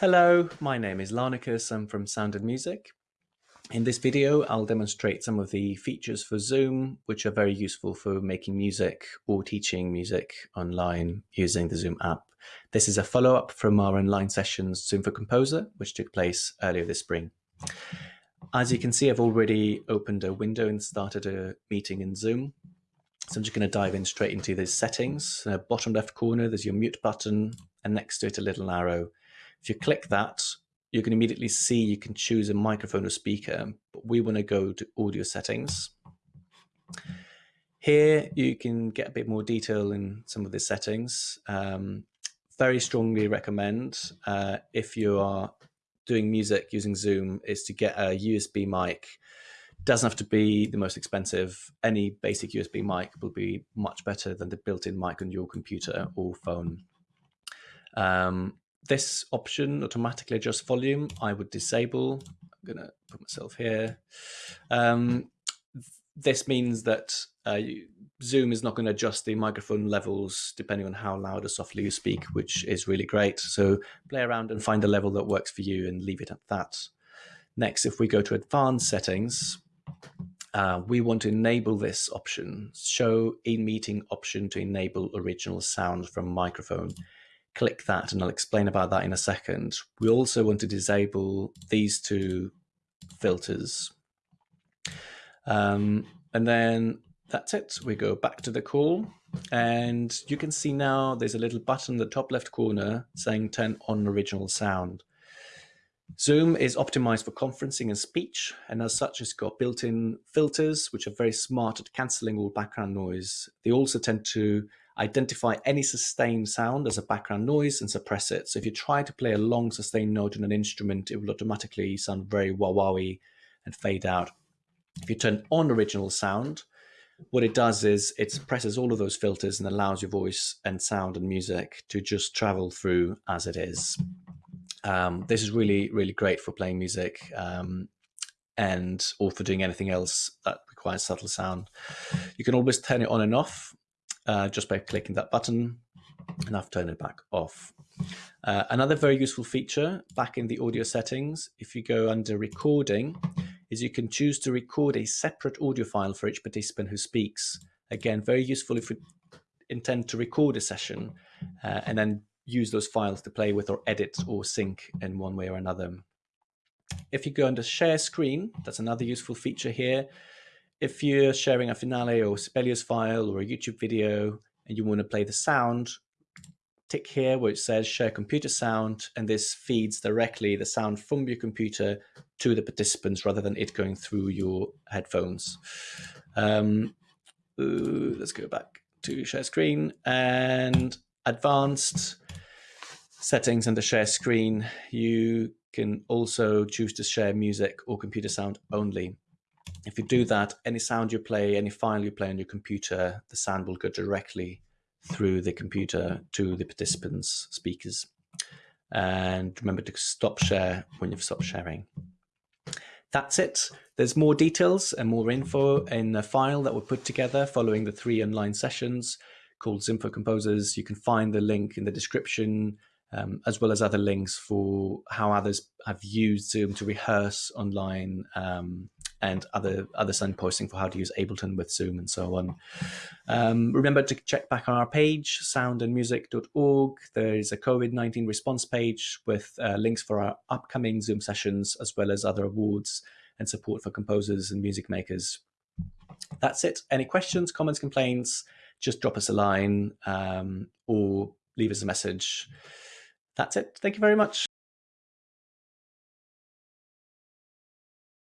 Hello, my name is Larnicus. I'm from Sound and Music. In this video, I'll demonstrate some of the features for Zoom, which are very useful for making music or teaching music online using the Zoom app. This is a follow-up from our online sessions Zoom for Composer, which took place earlier this spring. As you can see, I've already opened a window and started a meeting in Zoom. So I'm just going to dive in straight into the settings. Uh, bottom left corner, there's your mute button, and next to it a little arrow if you click that, you can immediately see you can choose a microphone or speaker, but we want to go to audio settings. Here you can get a bit more detail in some of the settings. Um, very strongly recommend uh, if you are doing music using Zoom is to get a USB mic. Doesn't have to be the most expensive. Any basic USB mic will be much better than the built-in mic on your computer or phone. Um, this option automatically adjusts volume. I would disable. I'm going to put myself here. Um, this means that uh, Zoom is not going to adjust the microphone levels depending on how loud or softly you speak, which is really great. So play around and find a level that works for you and leave it at that. Next, if we go to advanced settings, uh, we want to enable this option, show in meeting option to enable original sound from microphone click that and I'll explain about that in a second. We also want to disable these two filters. Um, and then that's it. We go back to the call and you can see now there's a little button in the top left corner saying turn on original sound. Zoom is optimized for conferencing and speech, and as such, it's got built-in filters, which are very smart at cancelling all background noise. They also tend to identify any sustained sound as a background noise and suppress it. So if you try to play a long sustained note on an instrument, it will automatically sound very wah-wahy and fade out. If you turn on original sound, what it does is it suppresses all of those filters and allows your voice and sound and music to just travel through as it is. Um, this is really, really great for playing music um, and or for doing anything else that requires subtle sound. You can always turn it on and off uh, just by clicking that button and I've turned it back off. Uh, another very useful feature back in the audio settings, if you go under recording, is you can choose to record a separate audio file for each participant who speaks. Again, very useful if you intend to record a session uh, and then use those files to play with or edit or sync in one way or another. If you go under share screen, that's another useful feature here if you're sharing a Finale or Sibelius file or a YouTube video and you want to play the sound, tick here where it says share computer sound, and this feeds directly the sound from your computer to the participants rather than it going through your headphones. Um, let's go back to share screen and advanced settings under share screen. You can also choose to share music or computer sound only. If you do that, any sound you play, any file you play on your computer, the sound will go directly through the computer to the participants' speakers. And remember to stop share when you've stopped sharing. That's it. There's more details and more info in a file that we put together following the three online sessions called for Composers. You can find the link in the description um, as well as other links for how others have used Zoom to rehearse online um, and other other signposting for how to use Ableton with Zoom and so on. Um, remember to check back on our page, soundandmusic.org. There is a COVID-19 response page with uh, links for our upcoming Zoom sessions, as well as other awards and support for composers and music makers. That's it. Any questions, comments, complaints, just drop us a line um, or leave us a message. That's it. Thank you very much.